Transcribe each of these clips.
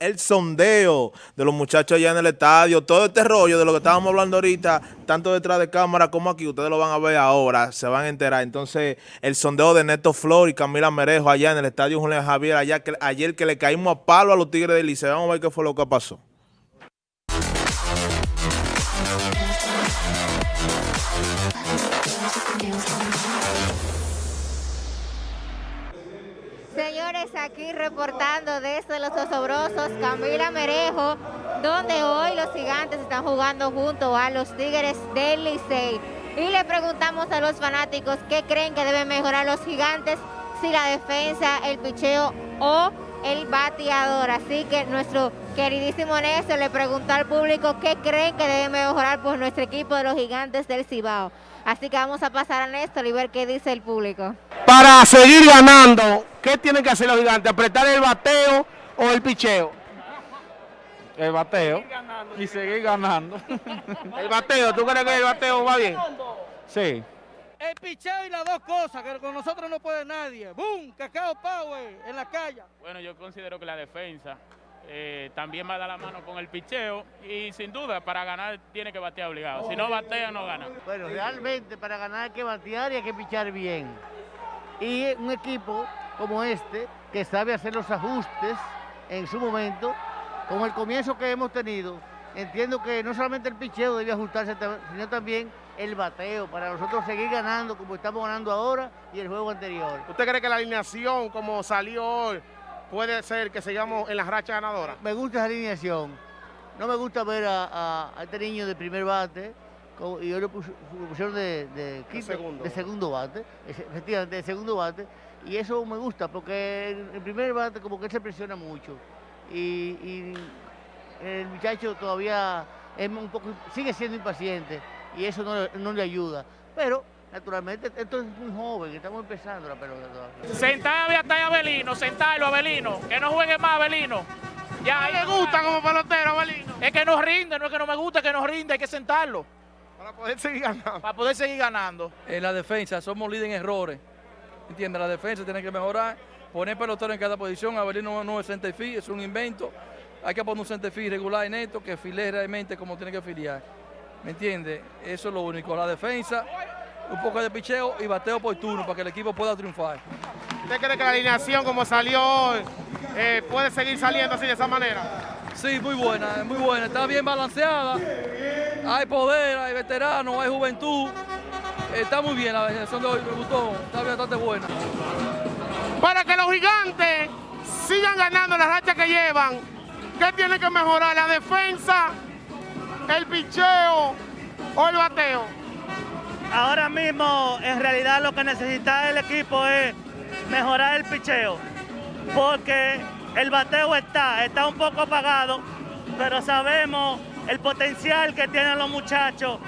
El, sondeo de los muchachos allá en el estadio, todo este rollo de lo que estábamos hablando ahorita, tanto detrás de cámara como aquí, ustedes lo van a ver ahora, se van a enterar. Entonces, el sondeo de Neto Flor y Camila Merejo allá en el estadio Julián Javier, allá que, ayer que le caímos a palo a los Tigres del Liceo, vamos a ver qué fue lo que pasó. Señores, aquí reportando desde Los Osobrosos, Camila Merejo, donde hoy los gigantes están jugando junto a los Tigres del Licey. Y le preguntamos a los fanáticos qué creen que deben mejorar los gigantes, si la defensa, el picheo o el bateador. Así que nuestro queridísimo Néstor le preguntó al público qué creen que debe mejorar por nuestro equipo de los gigantes del Cibao. Así que vamos a pasar a Néstor y ver qué dice el público. Para seguir ganando, ¿qué tienen que hacer los gigantes? ¿Apretar el bateo o el picheo? El bateo. Y seguir ganando. el bateo, ¿tú crees que el bateo va bien? Sí. El picheo y las dos cosas, que con nosotros no puede nadie. ¡Boom! Cacao Power en la calle. Bueno, yo considero que la defensa eh, también va a dar la mano con el picheo y sin duda para ganar tiene que batear obligado. Si no batea, no gana. Bueno, realmente para ganar hay que batear y hay que pichar bien. Y un equipo como este, que sabe hacer los ajustes en su momento, con el comienzo que hemos tenido, entiendo que no solamente el picheo debe ajustarse, sino también el bateo, para nosotros seguir ganando como estamos ganando ahora y el juego anterior. ¿Usted cree que la alineación como salió hoy puede ser que sigamos en la racha ganadora? Me gusta esa alineación. No me gusta ver a, este niño de primer bate y hoy lo, pusieron de, de, segundo. de, segundo. bate, efectivamente, de segundo bate. Y eso me gusta porque el, primer bate como que él se presiona mucho. Y, el muchacho todavía es un poco, sigue siendo impaciente y eso no, no le ayuda. Pero Naturalmente, esto es muy joven, estamos empezando la pelota todavía. Sentar a Abelino, sentarlo Abelino, que no juegue más Abelino. Ya me gusta como pelotero Abelino. Es que nos rinde, no es que no me gusta, que nos rinde, hay que sentarlo. Para poder seguir ganando. Para poder seguir ganando. En la defensa somos líderes en errores. ¿Entiendes? La defensa tiene que mejorar, poner pelotero en cada posición. Abelino no es centerfield, es un invento. Hay que poner un centerfield regular y neto que file realmente como tiene que filiar. ¿Me entiendes? Eso es lo único. La defensa un poco de picheo y bateo por turno para que el equipo pueda triunfar. ¿Usted cree que la alineación como salió hoy eh, puede seguir saliendo así de esa manera? Sí, muy buena, muy buena. Está bien balanceada. Hay poder, hay veteranos, hay juventud. Está muy bien la alineación de hoy, me gustó. Está bastante buena. Para que los gigantes sigan ganando la racha que llevan, ¿qué tiene que mejorar? ¿La defensa, el picheo o el bateo? Ahora mismo en realidad lo que necesita el equipo es mejorar el picheo, porque el bateo está, está un poco apagado, pero sabemos el potencial que tienen los muchachos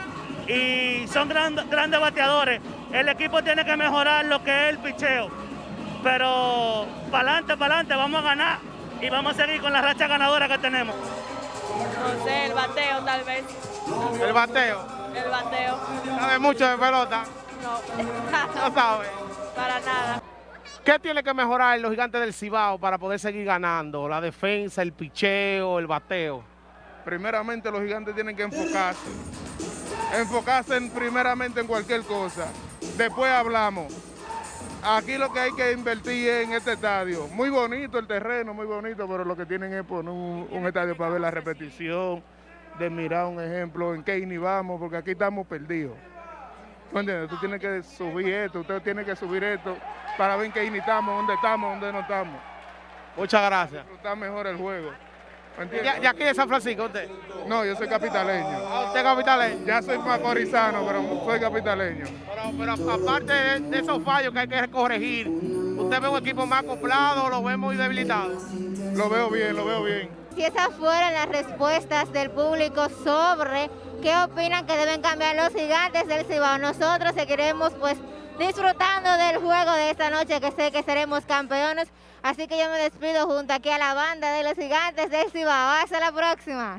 y son grandes bateadores. El equipo tiene que mejorar lo que es el picheo, pero para adelante, para adelante, vamos a ganar y vamos a seguir con la racha ganadora que tenemos. No sé, el bateo tal vez. ¿El bateo? El bateo. ¿Sabe mucho de pelota? No. no sabe. Para nada. ¿Qué tiene que mejorar los gigantes del Cibao para poder seguir ganando? La defensa, el picheo, el bateo. Primeramente los gigantes tienen que enfocarse. Enfocarse primeramente en cualquier cosa. Después hablamos. Aquí lo que hay que invertir es en este estadio. Muy bonito el terreno, muy bonito, pero lo que tienen es poner un estadio para ver la repetición de mirar un ejemplo en qué ni vamos, porque aquí estamos perdidos. ¿Tú entiendes? Tú tienes que subir esto, usted tiene que subir esto para ver en qué ni estamos, dónde estamos, dónde no estamos. Muchas gracias. Disfrutar mejor el juego. ¿De aquí de San Francisco usted? No, yo soy capitaleño. Ah, ¿Usted es capitaleño? Ya soy macorizano, pero soy capitaleño. Pero, aparte de, esos fallos que hay que corregir, ¿usted ve un equipo más acoplado o lo ve muy debilitado? Lo veo bien, lo veo bien si esas fueron las respuestas del público sobre qué opinan que deben cambiar los gigantes del Cibao. Nosotros seguiremos pues disfrutando del juego de esta noche que sé que seremos campeones. Así que yo me despido junto aquí a la banda de los gigantes del Cibao. Hasta la próxima.